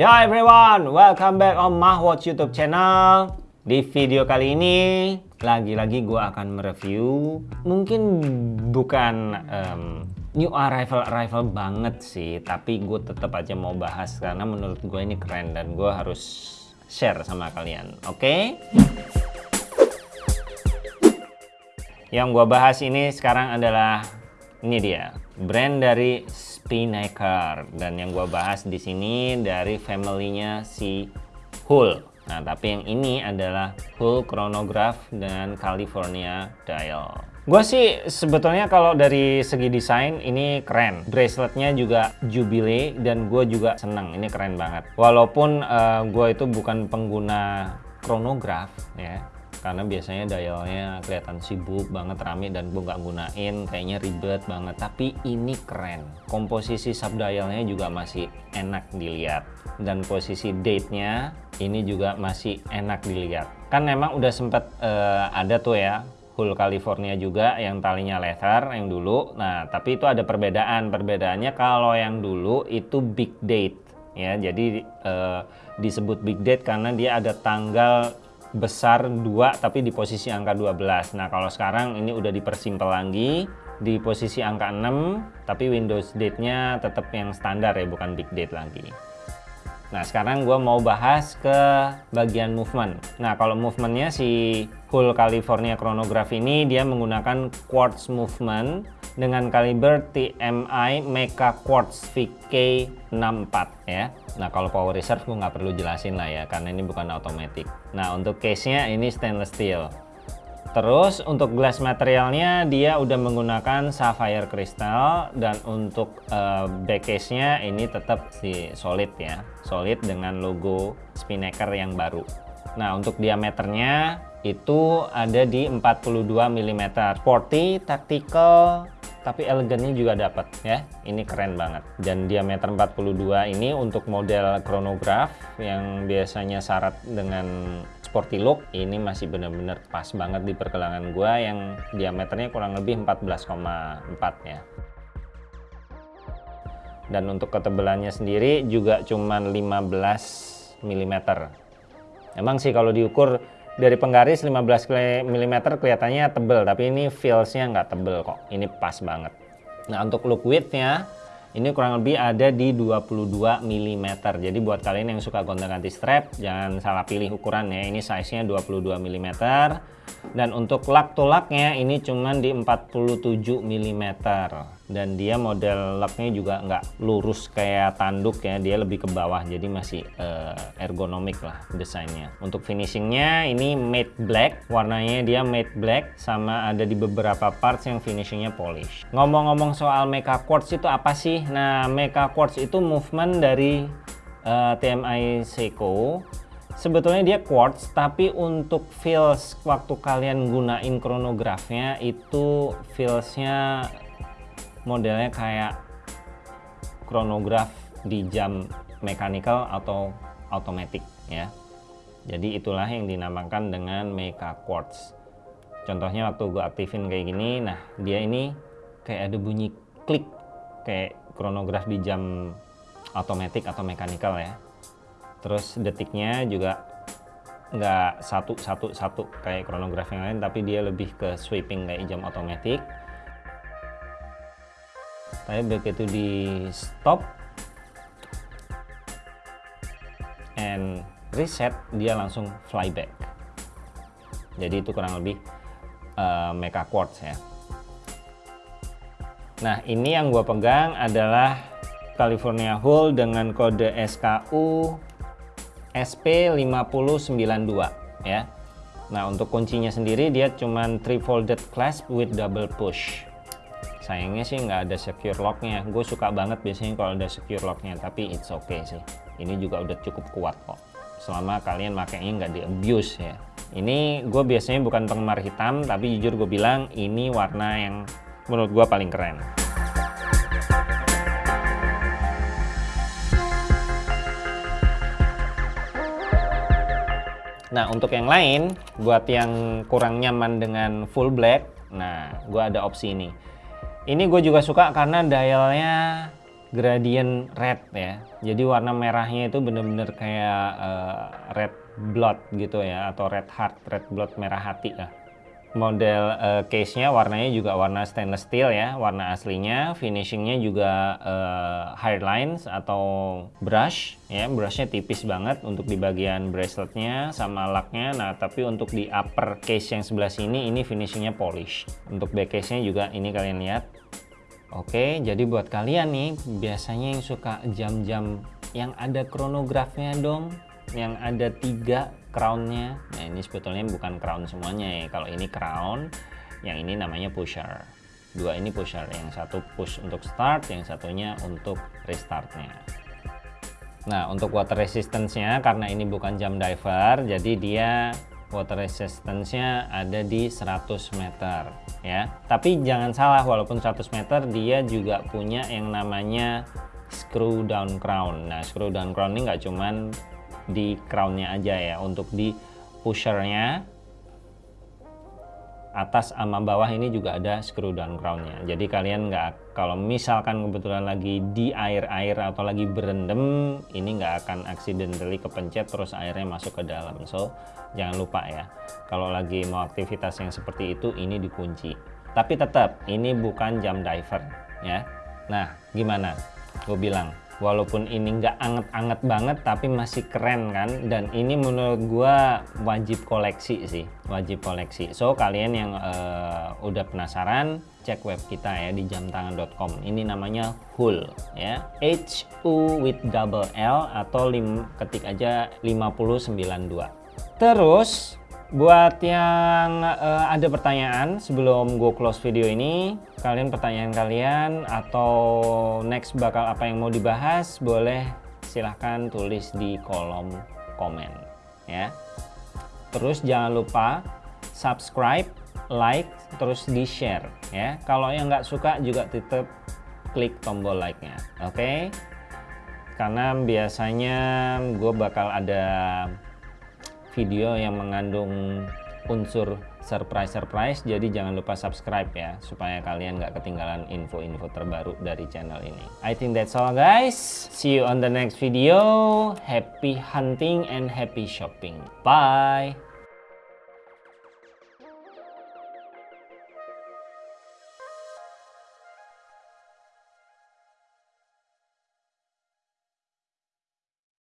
Yo everyone, welcome back on Mahwatch YouTube channel. Di video kali ini, lagi-lagi gue akan mereview, mungkin bukan um, new arrival arrival banget sih, tapi gue tetap aja mau bahas karena menurut gue ini keren dan gue harus share sama kalian, oke? Okay? Yang gue bahas ini sekarang adalah ini dia, brand dari Spinnaker dan yang gue bahas di sini dari family-nya si Hull. Nah, tapi yang ini adalah Hull Chronograph dengan California Dial. Gue sih sebetulnya kalau dari segi desain ini keren. Braceletnya juga Jubilee dan gue juga seneng. Ini keren banget. Walaupun uh, gue itu bukan pengguna chronograph ya karena biasanya dialnya kelihatan sibuk banget rame dan gue nggak gunain kayaknya ribet banget. Tapi ini keren. Komposisi sub dialnya juga masih enak dilihat. Dan posisi date nya ini juga masih enak dilihat. Kan memang udah sempet uh, ada tuh ya Hull California juga yang talinya leather yang dulu. Nah tapi itu ada perbedaan. Perbedaannya kalau yang dulu itu big date ya. Jadi uh, disebut big date karena dia ada tanggal besar 2 tapi di posisi angka 12 nah kalau sekarang ini udah dipersimpel lagi di posisi angka 6 tapi Windows date nya tetap yang standar ya bukan big date lagi. Nah sekarang gue mau bahas ke bagian movement. Nah kalau movementnya si Hull California Chronograph ini dia menggunakan quartz movement dengan kaliber TMI Mecha Quartz VK64 ya. Nah kalau power reserve gue nggak perlu jelasin lah ya karena ini bukan otomatis Nah untuk case-nya ini stainless steel. Terus untuk glass materialnya dia udah menggunakan sapphire crystal dan untuk uh, back case-nya ini tetap si solid ya, solid dengan logo Spinnaker yang baru. Nah untuk diameternya itu ada di 42 mm, sporty, tactical, tapi elegannya juga dapat ya. Ini keren banget. Dan diameter 42 ini untuk model chronograph yang biasanya syarat dengan sporty look ini masih benar-benar pas banget di pergelangan gua yang diameternya kurang lebih 14,4 ya dan untuk ketebalannya sendiri juga cuman 15 mm emang sih kalau diukur dari penggaris 15 mm kelihatannya tebel tapi ini feelsnya nggak tebel kok. Ini pas banget. Nah untuk look widthnya ini kurang lebih ada di 22 mm jadi buat kalian yang suka gonta-ganti strap jangan salah pilih ukurannya ini size nya 22 mm dan untuk lak to laknya ini cuman di 47 mm dan dia model laknya juga nggak lurus kayak tanduk ya dia lebih ke bawah jadi masih uh, ergonomik lah desainnya. Untuk finishingnya ini matte black warnanya dia matte black sama ada di beberapa parts yang finishingnya polish. Ngomong-ngomong soal Mecha Quartz itu apa sih? Nah Mecha Quartz itu movement dari uh, eh, TMI Seiko. Sebetulnya dia quartz tapi untuk feels waktu kalian gunain chronografnya itu feelsnya modelnya kayak chronograph di jam mechanical atau automatic ya. Jadi itulah yang dinamakan dengan Mecha Quartz. Contohnya waktu gue aktifin kayak gini nah dia ini kayak ada bunyi klik kayak chronograph di jam automatic atau mechanical ya. Terus detiknya juga nggak satu satu satu kayak chronograph yang lain tapi dia lebih ke sweeping kayak jam otomatis tapi begitu di stop and reset dia langsung flyback jadi itu kurang lebih uh, mecha quartz ya nah ini yang gue pegang adalah California Hull dengan kode SKU SP5092 ya. Nah, untuk kuncinya sendiri dia cuman three folded clasp with double push. Sayangnya sih nggak ada secure locknya. Gue suka banget biasanya kalau ada secure locknya, tapi it's okay sih. Ini juga udah cukup kuat kok. Selama kalian makainya nggak di abuse ya. Ini gue biasanya bukan penggemar hitam, tapi jujur gue bilang ini warna yang menurut gue paling keren. Nah untuk yang lain, buat yang kurang nyaman dengan full black, nah gue ada opsi ini. Ini gue juga suka karena dialnya gradient red ya. Jadi warna merahnya itu bener-bener kayak uh, red blood gitu ya atau red heart red blood merah hati lah. Model uh, case-nya warnanya juga warna stainless steel ya warna aslinya. Finishingnya juga uh, hard lines atau brush ya. Brushnya tipis banget untuk di bagian braceletnya sama laknya nah tapi untuk di upper case yang sebelah sini ini finishingnya polish untuk back case-nya juga ini kalian lihat oke jadi buat kalian nih biasanya yang suka jam-jam yang ada kronografnya dong yang ada tiga crownnya. Nah ini sebetulnya bukan crown semuanya ya. Kalau ini crown yang ini namanya pusher. Dua ini pusher yang satu push untuk start yang satunya untuk restartnya. Nah untuk water resistance nya karena ini bukan jam diver jadi dia water resistance nya ada di 100 meter ya. Tapi jangan salah walaupun 100 meter dia juga punya yang namanya screw down crown. Nah screw down crown ini nggak cuman di crownnya aja ya untuk di pushernya atas sama bawah ini juga ada screw down crownnya jadi kalian nggak kalau misalkan kebetulan lagi di air-air atau lagi berendam ini nggak akan accidentally kepencet terus airnya masuk ke dalam. So jangan lupa ya kalau lagi mau aktivitas yang seperti itu ini dikunci. Tapi tetap ini bukan jam diver ya. Nah gimana? Gue bilang walaupun ini nggak anget-anget banget tapi masih keren kan? Dan ini menurut gua wajib koleksi sih wajib koleksi. So kalian yang uh, udah penasaran cek web kita ya di jamtangan.com ini namanya HUL ya. H U with double L atau lim, ketik aja 5092 terus Buat yang uh, ada pertanyaan sebelum gue close video ini, kalian pertanyaan kalian atau next bakal apa yang mau dibahas, boleh silahkan tulis di kolom komen ya. Terus jangan lupa subscribe, like, terus di share ya. Kalau yang nggak suka juga tetap klik tombol like-nya, oke? Okay? Karena biasanya gue bakal ada video yang mengandung unsur surprise-surprise jadi jangan lupa subscribe ya supaya kalian nggak ketinggalan info-info terbaru dari channel ini. I think that's all guys. See you on the next video. Happy hunting and happy shopping. Bye